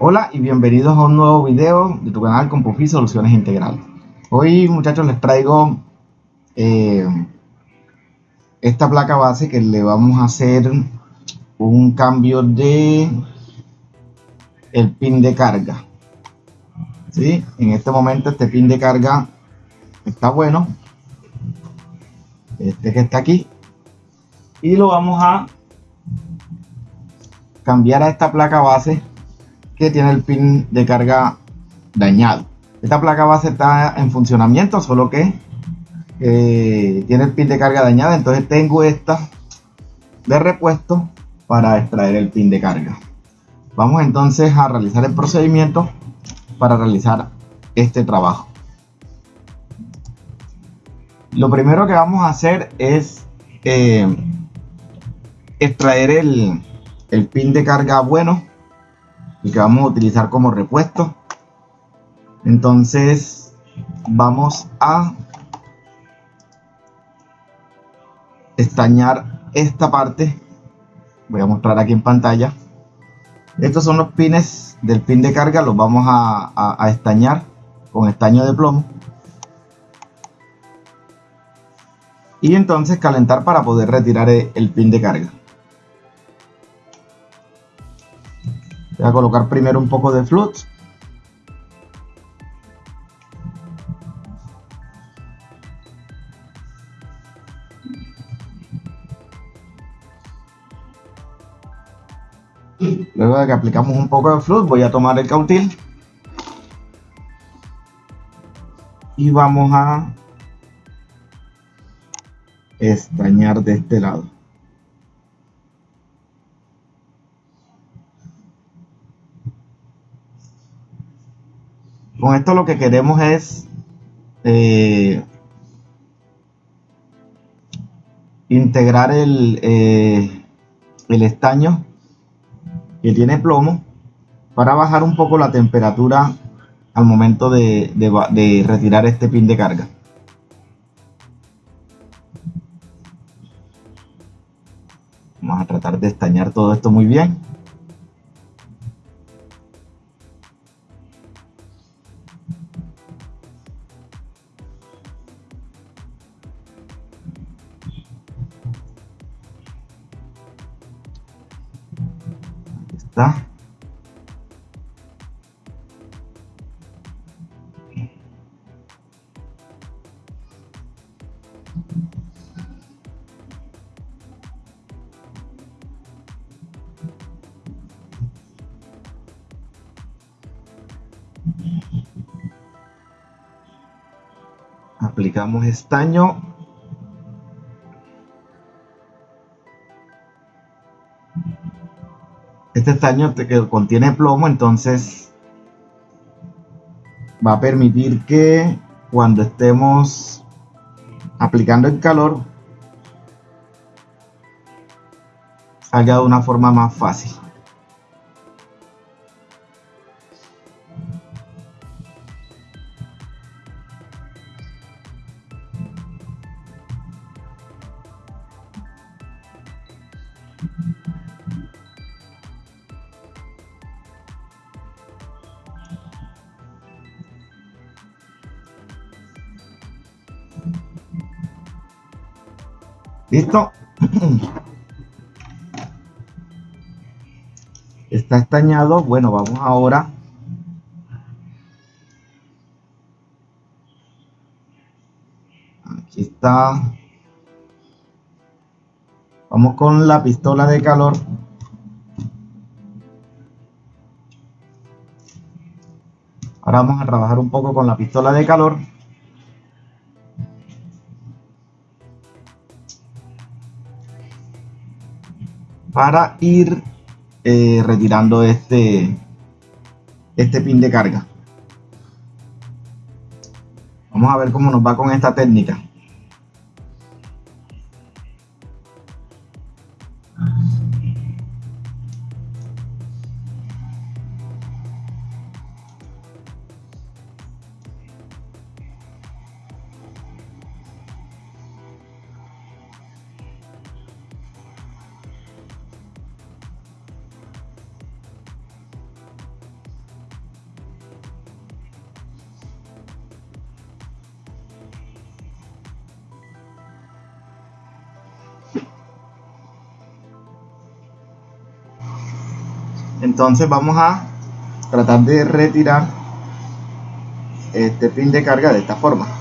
Hola y bienvenidos a un nuevo video de tu canal Compufi Soluciones Integrales. Hoy muchachos les traigo eh, esta placa base que le vamos a hacer un cambio de el pin de carga. ¿Sí? En este momento este pin de carga está bueno. Este que está aquí. Y lo vamos a cambiar a esta placa base que tiene el pin de carga dañado. Esta placa base está en funcionamiento, solo que eh, tiene el pin de carga dañada. Entonces tengo esta de repuesto para extraer el pin de carga. Vamos entonces a realizar el procedimiento para realizar este trabajo. Lo primero que vamos a hacer es eh, extraer el, el pin de carga bueno y que vamos a utilizar como repuesto. Entonces vamos a estañar esta parte. Voy a mostrar aquí en pantalla estos son los pines del pin de carga los vamos a, estañar con estaño de plomo y entonces calentar para poder retirar el pin de carga Voy a colocar primero un poco de flux. Luego de que aplicamos un poco de flux, voy a tomar el cautil. Y vamos a estañar de este lado. Con esto lo que queremos es eh, integrar el, eh, el estaño que tiene plomo para bajar un poco la temperatura al momento de, de retirar este pin de carga. Vamos a tratar de estañar todo esto muy bien. Aplicamos estaño este estaño que contiene plomo entonces va a permitir que cuando estemos aplicando el calor salga de una forma más fácil ¿Listo? Está estañado. Bueno, vamos ahora. Aquí está. Vamos con la pistola de calor. Ahora vamos a trabajar un poco con la pistola de calor. Para ir eh, retirando este, este pin de carga. Vamos a ver cómo nos va con esta técnica. entonces vamos a tratar de retirar este pin de carga de esta forma.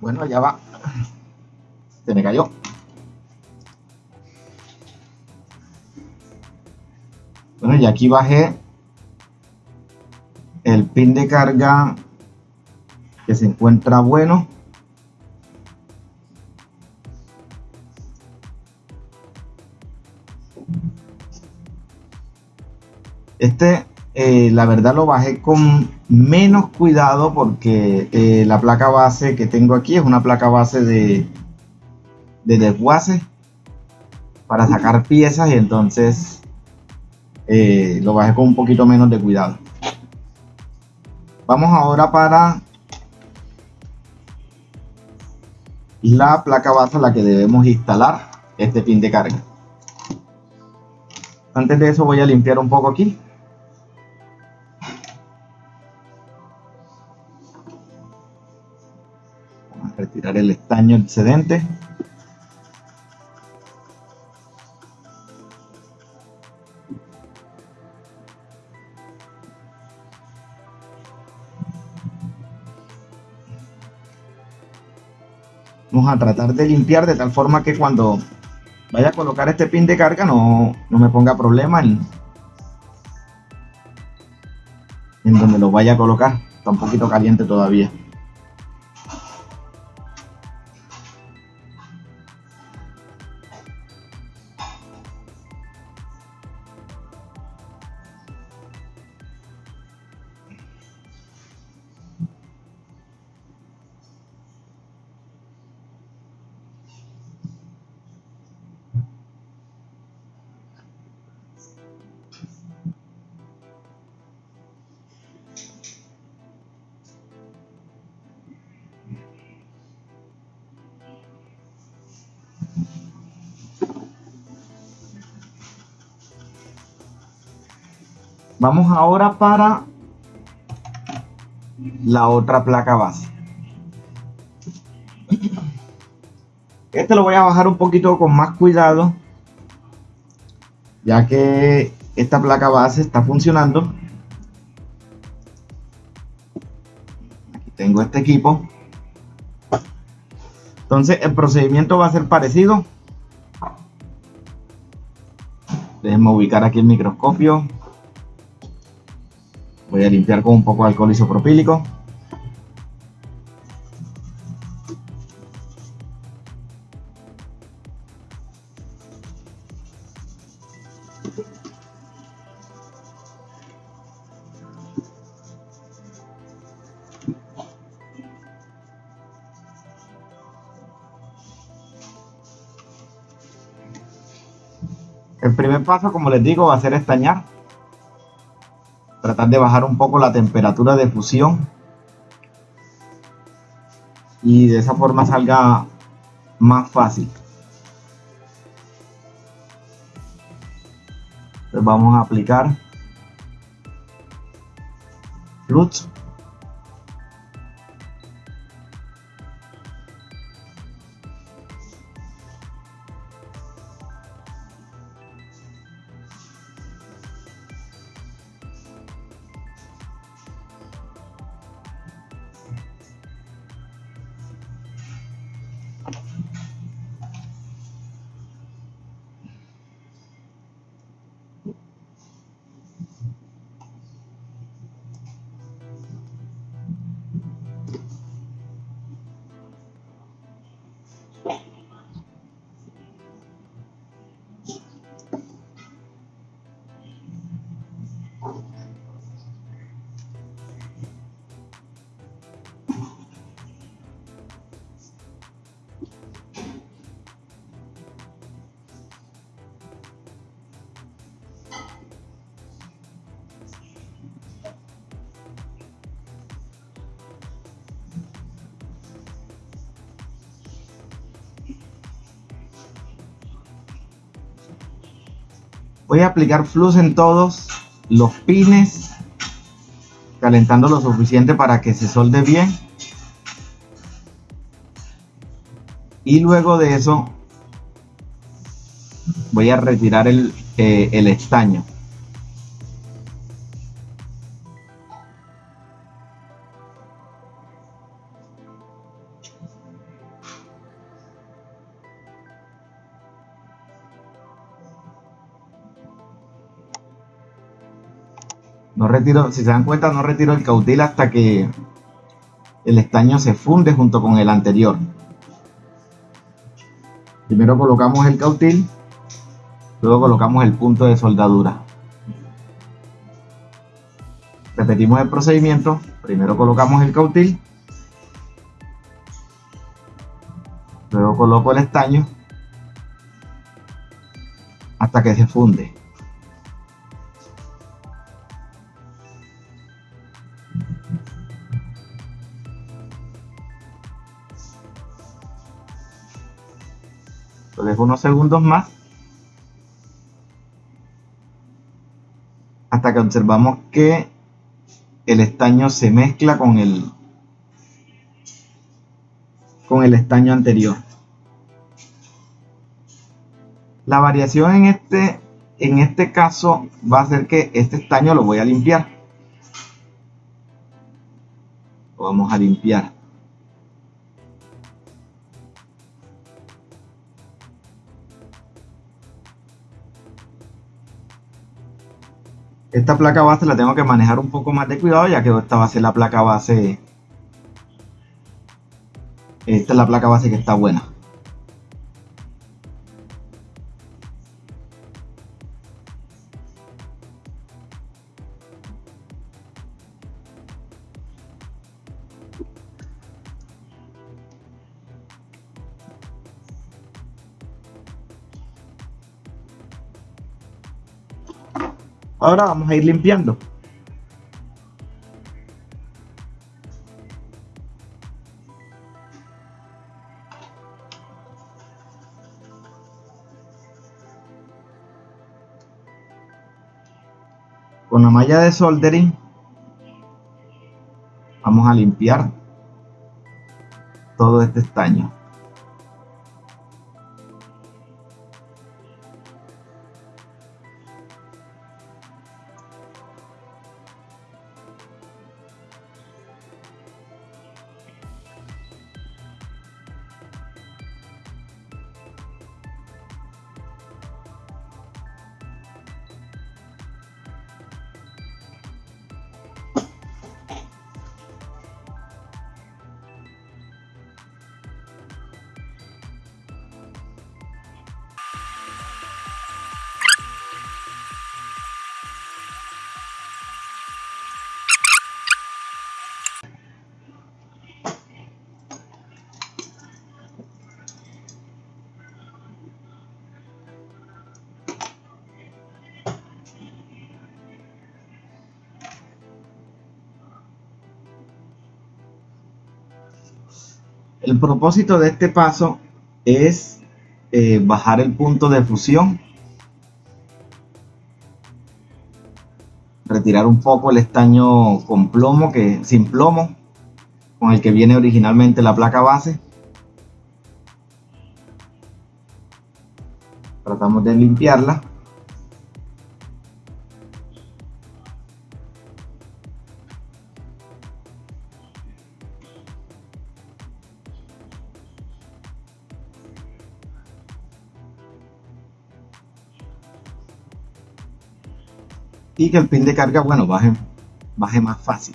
Bueno, ya va. Se me cayó. Bueno, y aquí bajé el pin de carga que se encuentra bueno. Eh, la verdad lo bajé con menos cuidado porque eh, la placa base que tengo aquí es una placa base de, de desguace para sacar piezas y entonces eh, lo bajé con un poquito menos de cuidado. Vamos ahora para la placa base a la que debemos instalar este pin de carga. Antes de eso voy a limpiar un poco aquí. El estaño excedente. Vamos a tratar de limpiar de tal forma que cuando vaya a colocar este pin de carga no, no me ponga problema en, en donde lo vaya a colocar. Está un poquito caliente todavía Vamos ahora para la otra placa base. Este lo voy a bajar un poquito con más cuidado, ya que esta placa base está funcionando. Tengo este equipo. Entonces el procedimiento va a ser parecido. Déjenme ubicar aquí el microscopio. Voy a limpiar con un poco de alcohol isopropílico. El primer paso, como les digo, va a ser estañar tratar de bajar un poco la temperatura de fusión y de esa forma salga más fácil. Entonces vamos a aplicar flux Yeah. Voy a aplicar flux en todos los pines, calentando lo suficiente para que se solde bien. Y luego de eso voy a retirar el, eh, el estaño. No retiro, si se dan cuenta, no retiro el cautil hasta que el estaño se funde junto con el anterior. Primero colocamos el cautil, luego colocamos el punto de soldadura. Repetimos el procedimiento, primero colocamos el cautil, luego coloco el estaño hasta que se funde. Lo dejo unos segundos más hasta que observamos que el estaño se mezcla con el con el estaño anterior. La variación en este en este caso va a ser que este estaño lo voy a limpiar. Lo vamos a limpiar. Esta placa base la tengo que manejar un poco más de cuidado ya que esta va a ser la placa base. Esta es la placa base que está buena. Ahora vamos a ir limpiando. Con la malla de soldering vamos a limpiar todo este estaño. El propósito de este paso es eh, bajar el punto de fusión, retirar un poco el estaño con plomo, que sin plomo, con el que viene originalmente la placa base. Tratamos de limpiarla. Y que el pin de carga, bueno, baje, baje más fácil.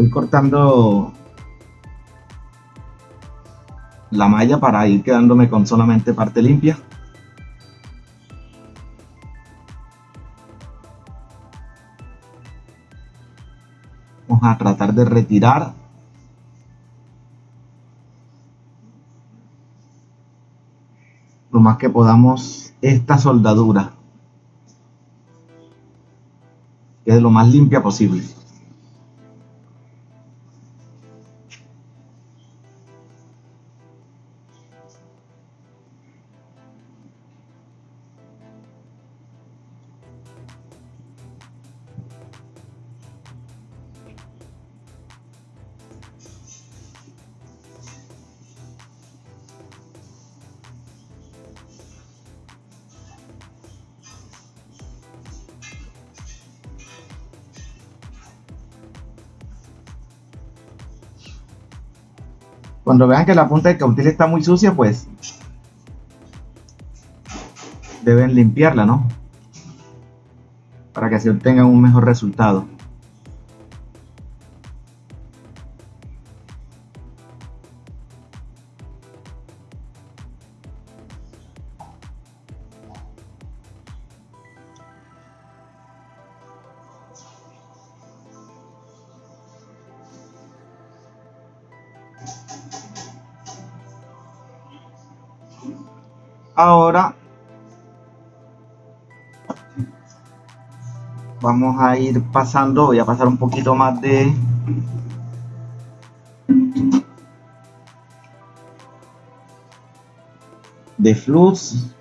Voy cortando la malla para ir quedándome con solamente parte limpia. Vamos a tratar de retirar. Lo más que podamos esta soldadura que es lo más limpia posible Cuando vean que la punta del cautil está muy sucia, pues deben limpiarla, ¿no? Se obtenga un mejor resultado. ahora vamos a ir pasando voy a pasar un poquito más de de flux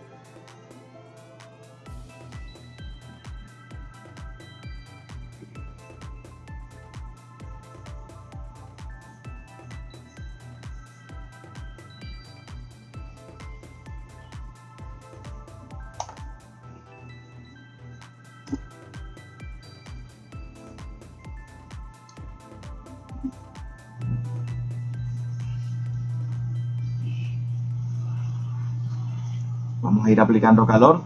Vamos a ir aplicando calor.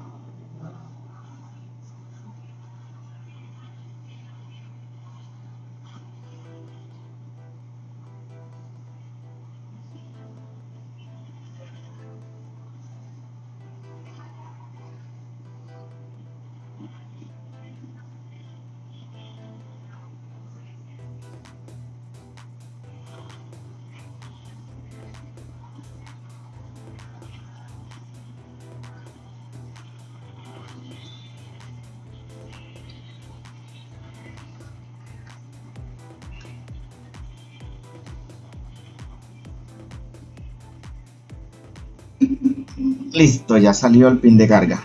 Listo, ya salió el pin de carga.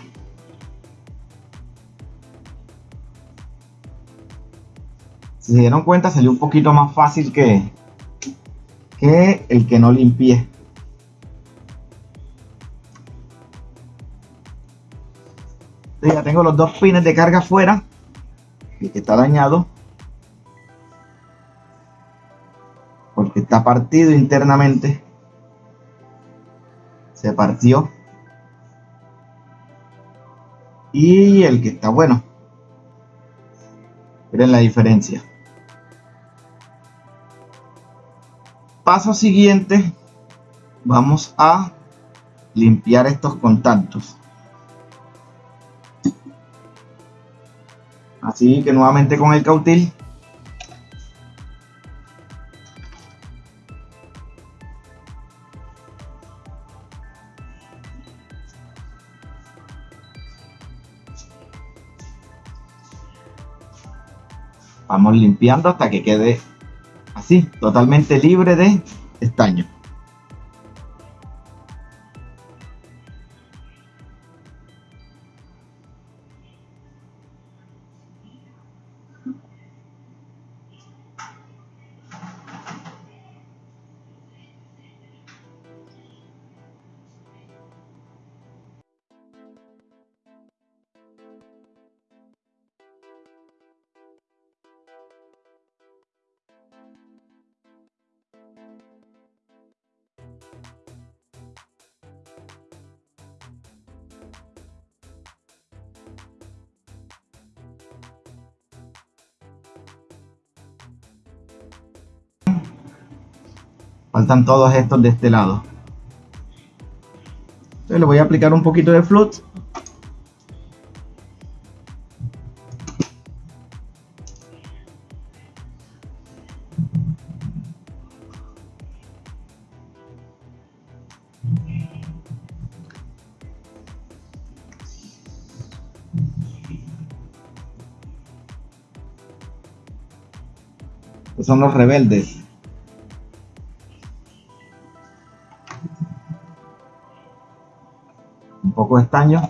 Si se dieron cuenta, salió un poquito más fácil que, que el que no limpié. ya tengo los dos pines de carga fuera. El que está dañado. Porque está partido internamente. Se partió y el que está bueno. Miren la diferencia. Paso siguiente, vamos a limpiar estos contactos. Así que nuevamente con el cautil Vamos limpiando hasta que quede así, totalmente libre de estaño. Faltan todos estos de este lado. Entonces le voy a aplicar un poquito de flux. son los rebeldes. Un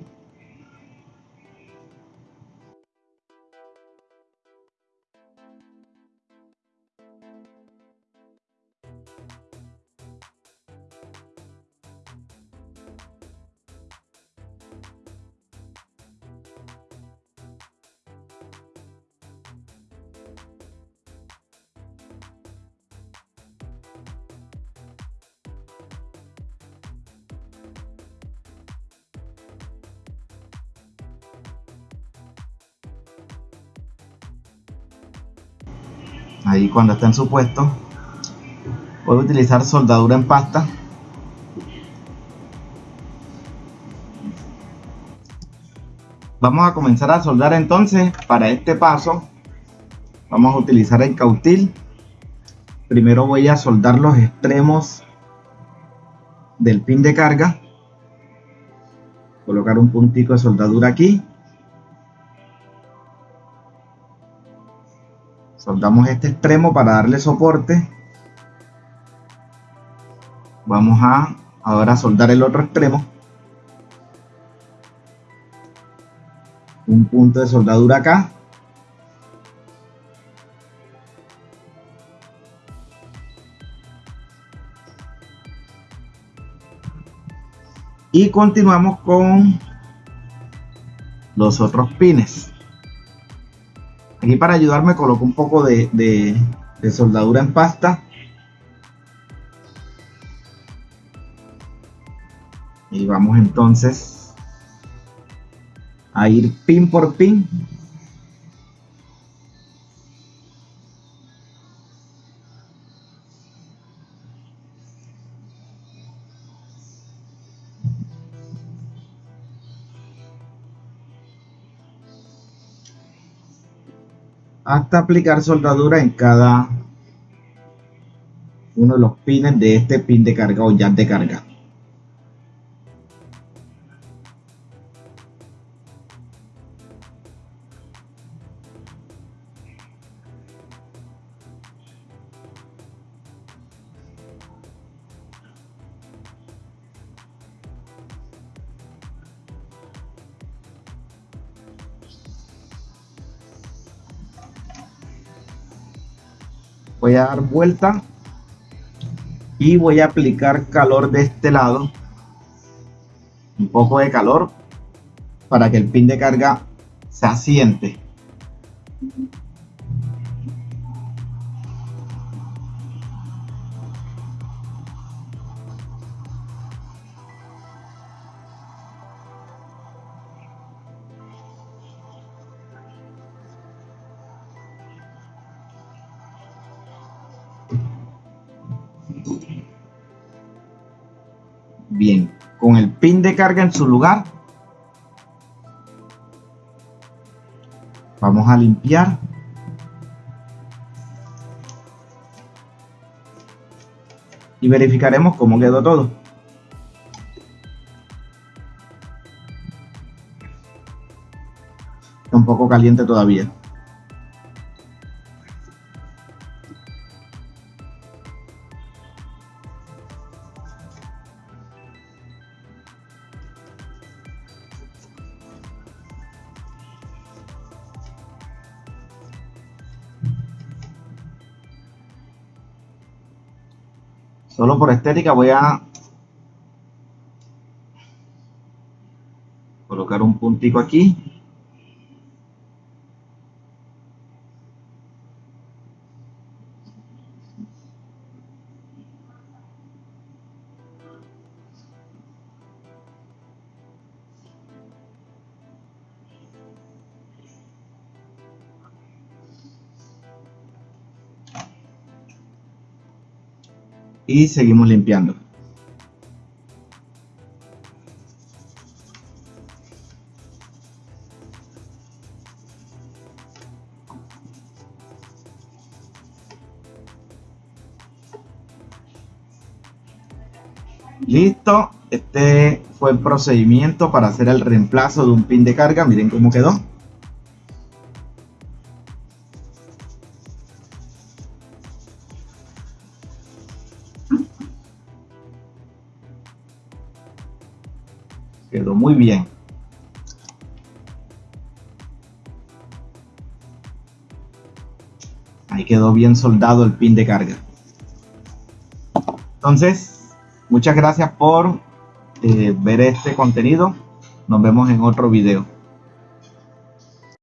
ahí cuando está en su puesto. Voy a utilizar soldadura en pasta. Vamos a comenzar a soldar entonces para este paso. Vamos a utilizar el cautil. Primero voy a soldar los extremos del pin de carga. Colocar un puntito de soldadura aquí soldamos este extremo para darle soporte. Vamos a ahora soldar el otro extremo. Un punto de soldadura acá. Y continuamos con los otros pines Aquí para ayudarme coloco un poco de, soldadura en pasta. Y vamos entonces a ir pin por pin. Hasta aplicar soldadura en cada uno de los pines de este pin de carga o jack de carga. Vuelta y voy a aplicar calor de este lado un poco de calor para que el pin de carga se asiente con el pin de carga en su lugar, vamos a limpiar y verificaremos cómo quedó todo. Está un poco caliente todavía. Por estética voy a colocar un puntico aquí. Y seguimos limpiando. Listo, este fue el procedimiento para hacer el reemplazo de un pin de carga. Miren cómo quedó. Bien soldado el pin de carga. Entonces, muchas gracias por eh, ver este contenido. Nos vemos en otro video.